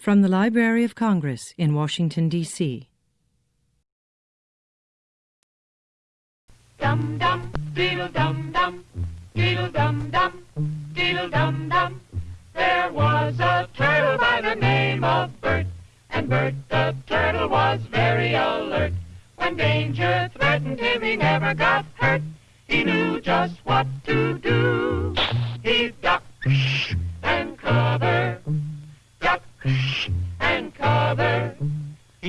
From the Library of Congress in Washington, D.C. Dum dum, diddle dum dum, diddle dum dum, diddle dum dum. There was a turtle by the name of Bert, and Bert the turtle was very alert. When danger threatened him, he never got hurt. He knew just what to do. He ducked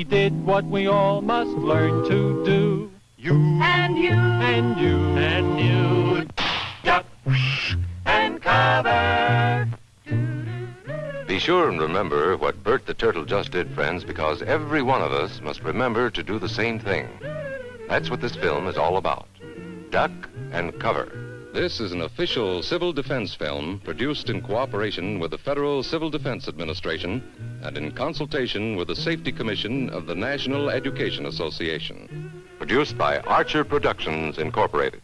He did what we all must learn to do. You And you and you and you duck and cover. Be sure and remember what Bert the Turtle just did, friends, because every one of us must remember to do the same thing. That's what this film is all about. Duck and cover. This is an official civil defense film produced in cooperation with the Federal Civil Defense Administration and in consultation with the Safety Commission of the National Education Association. Produced by Archer Productions, Incorporated.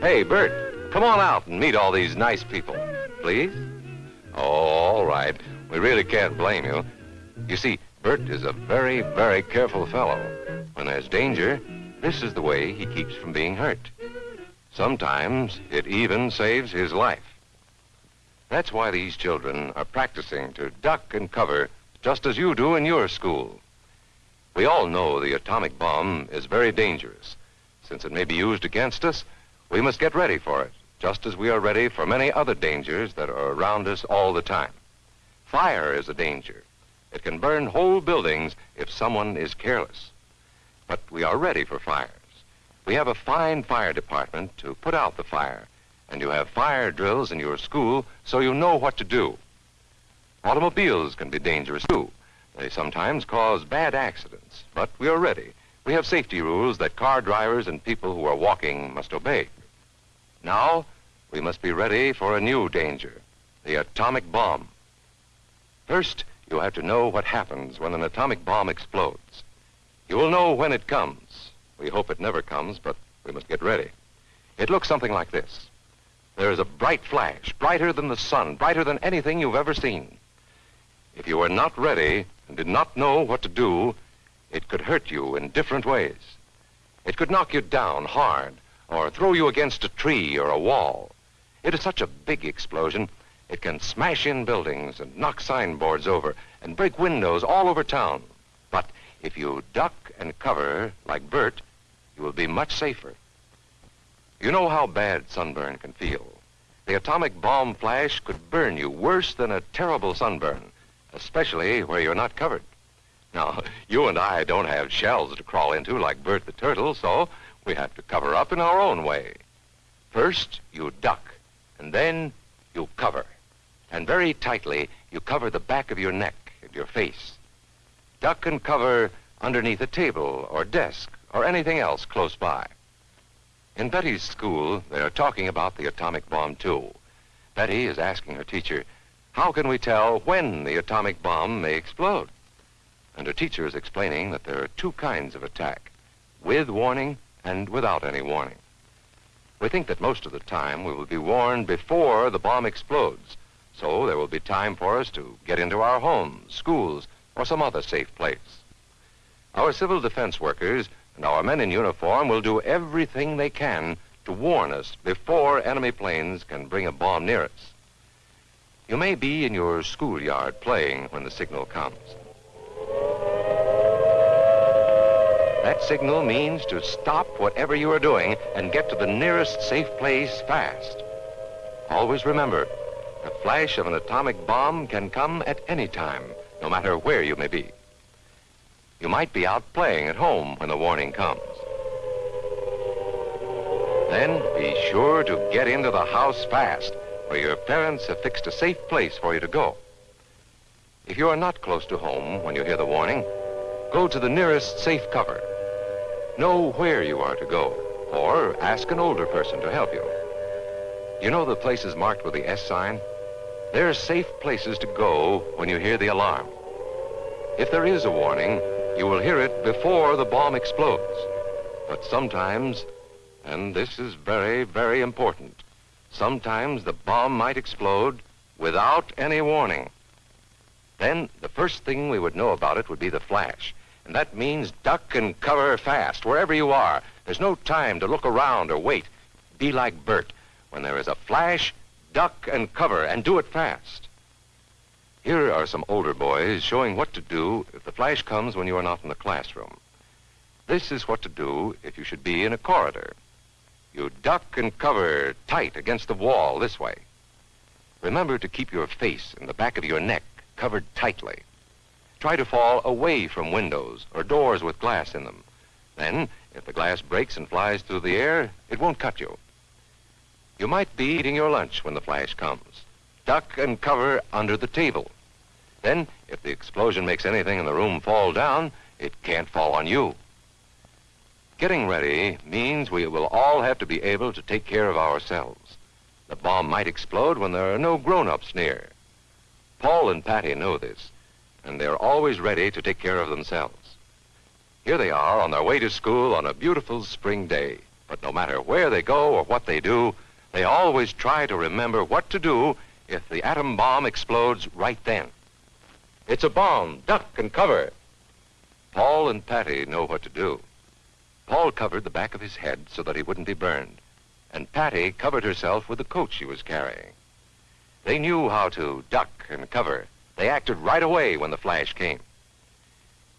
Hey, Bert, come on out and meet all these nice people, please. Oh, all right. We really can't blame you. You see, Bert is a very, very careful fellow. When there's danger, this is the way he keeps from being hurt. Sometimes it even saves his life. That's why these children are practicing to duck and cover just as you do in your school. We all know the atomic bomb is very dangerous. Since it may be used against us, we must get ready for it, just as we are ready for many other dangers that are around us all the time. Fire is a danger. It can burn whole buildings if someone is careless. But we are ready for fires. We have a fine fire department to put out the fire, and you have fire drills in your school so you know what to do. Automobiles can be dangerous too. They sometimes cause bad accidents, but we are ready. We have safety rules that car drivers and people who are walking must obey. Now, we must be ready for a new danger, the atomic bomb. First, you have to know what happens when an atomic bomb explodes. You will know when it comes. We hope it never comes, but we must get ready. It looks something like this. There is a bright flash, brighter than the sun, brighter than anything you've ever seen. If you were not ready and did not know what to do, it could hurt you in different ways. It could knock you down hard or throw you against a tree or a wall. It is such a big explosion, it can smash in buildings and knock signboards over and break windows all over town. But if you duck and cover like Bert, you will be much safer. You know how bad sunburn can feel. The atomic bomb flash could burn you worse than a terrible sunburn, especially where you're not covered. Now, you and I don't have shells to crawl into like Bert the Turtle, so we have to cover up in our own way. First, you duck, and then you cover. And very tightly, you cover the back of your neck and your face. Duck and cover underneath a table or desk or anything else close by. In Betty's school, they are talking about the atomic bomb, too. Betty is asking her teacher, how can we tell when the atomic bomb may explode? And her teacher is explaining that there are two kinds of attack, with warning and without any warning. We think that most of the time we will be warned before the bomb explodes, so there will be time for us to get into our homes, schools, or some other safe place. Our civil defense workers and our men in uniform will do everything they can to warn us before enemy planes can bring a bomb near us. You may be in your schoolyard playing when the signal comes. That signal means to stop whatever you are doing and get to the nearest safe place fast. Always remember, the flash of an atomic bomb can come at any time, no matter where you may be. You might be out playing at home when the warning comes. Then be sure to get into the house fast, where your parents have fixed a safe place for you to go. If you are not close to home when you hear the warning, go to the nearest safe cover. Know where you are to go, or ask an older person to help you. You know the places marked with the S sign? They're safe places to go when you hear the alarm. If there is a warning, you will hear it before the bomb explodes. But sometimes, and this is very, very important, sometimes the bomb might explode without any warning. Then the first thing we would know about it would be the flash. And that means duck and cover fast, wherever you are. There's no time to look around or wait. Be like Bert. When there is a flash, duck and cover, and do it fast. Here are some older boys showing what to do if the flash comes when you are not in the classroom. This is what to do if you should be in a corridor. You duck and cover tight against the wall this way. Remember to keep your face and the back of your neck covered tightly. Try to fall away from windows or doors with glass in them. Then, if the glass breaks and flies through the air, it won't cut you. You might be eating your lunch when the flash comes. Duck and cover under the table. Then, if the explosion makes anything in the room fall down, it can't fall on you. Getting ready means we will all have to be able to take care of ourselves. The bomb might explode when there are no grown-ups near. Paul and Patty know this, and they're always ready to take care of themselves. Here they are on their way to school on a beautiful spring day. But no matter where they go or what they do, they always try to remember what to do if the atom bomb explodes right then. It's a bomb. Duck and cover. Paul and Patty know what to do. Paul covered the back of his head so that he wouldn't be burned, and Patty covered herself with the coat she was carrying. They knew how to duck and cover. They acted right away when the flash came.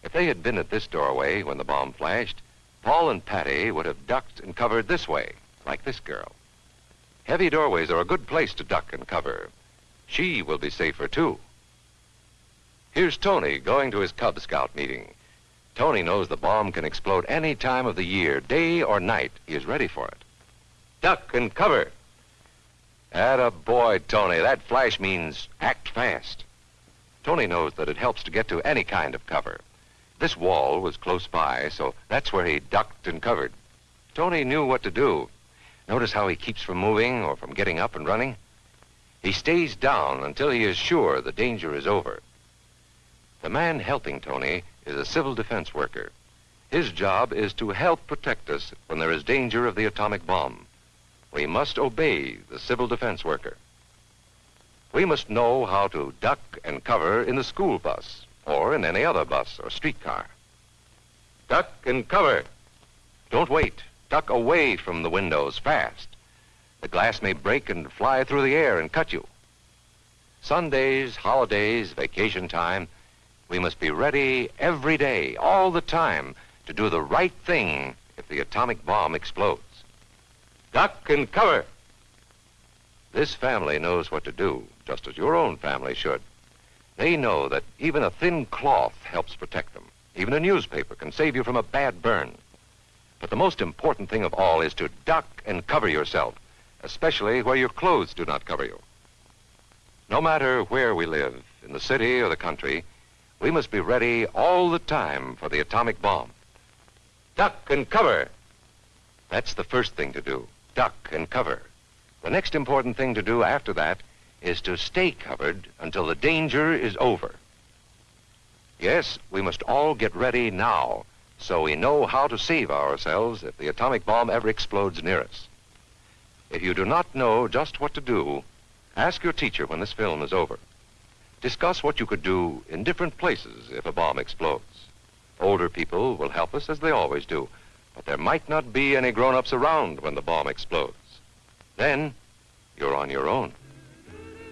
If they had been at this doorway when the bomb flashed, Paul and Patty would have ducked and covered this way, like this girl. Heavy doorways are a good place to duck and cover. She will be safer, too. Here's Tony going to his Cub Scout meeting. Tony knows the bomb can explode any time of the year, day or night. He is ready for it. Duck and cover. Atta boy, Tony. That flash means act fast. Tony knows that it helps to get to any kind of cover. This wall was close by, so that's where he ducked and covered. Tony knew what to do. Notice how he keeps from moving or from getting up and running? He stays down until he is sure the danger is over. The man helping Tony is a civil defense worker. His job is to help protect us when there is danger of the atomic bomb. We must obey the civil defense worker. We must know how to duck and cover in the school bus or in any other bus or streetcar. Duck and cover. Don't wait. Duck away from the windows fast. The glass may break and fly through the air and cut you. Sundays, holidays, vacation time, we must be ready every day, all the time, to do the right thing if the atomic bomb explodes. Duck and cover. This family knows what to do, just as your own family should. They know that even a thin cloth helps protect them. Even a newspaper can save you from a bad burn. But the most important thing of all is to duck and cover yourself, especially where your clothes do not cover you. No matter where we live, in the city or the country, we must be ready all the time for the atomic bomb. Duck and cover. That's the first thing to do. Duck and cover. The next important thing to do after that is to stay covered until the danger is over. Yes, we must all get ready now so we know how to save ourselves if the atomic bomb ever explodes near us. If you do not know just what to do, ask your teacher when this film is over. Discuss what you could do in different places if a bomb explodes. Older people will help us as they always do, but there might not be any grown-ups around when the bomb explodes. Then, you're on your own.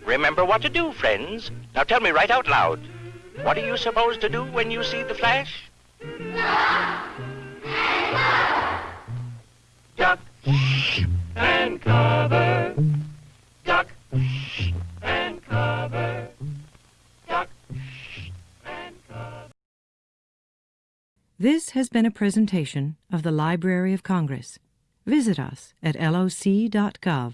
Remember what to do, friends. Now tell me right out loud. What are you supposed to do when you see the flash? Duck and cover. Duck and cover. Duck and cover. This has been a presentation of the Library of Congress. Visit us at loc.gov.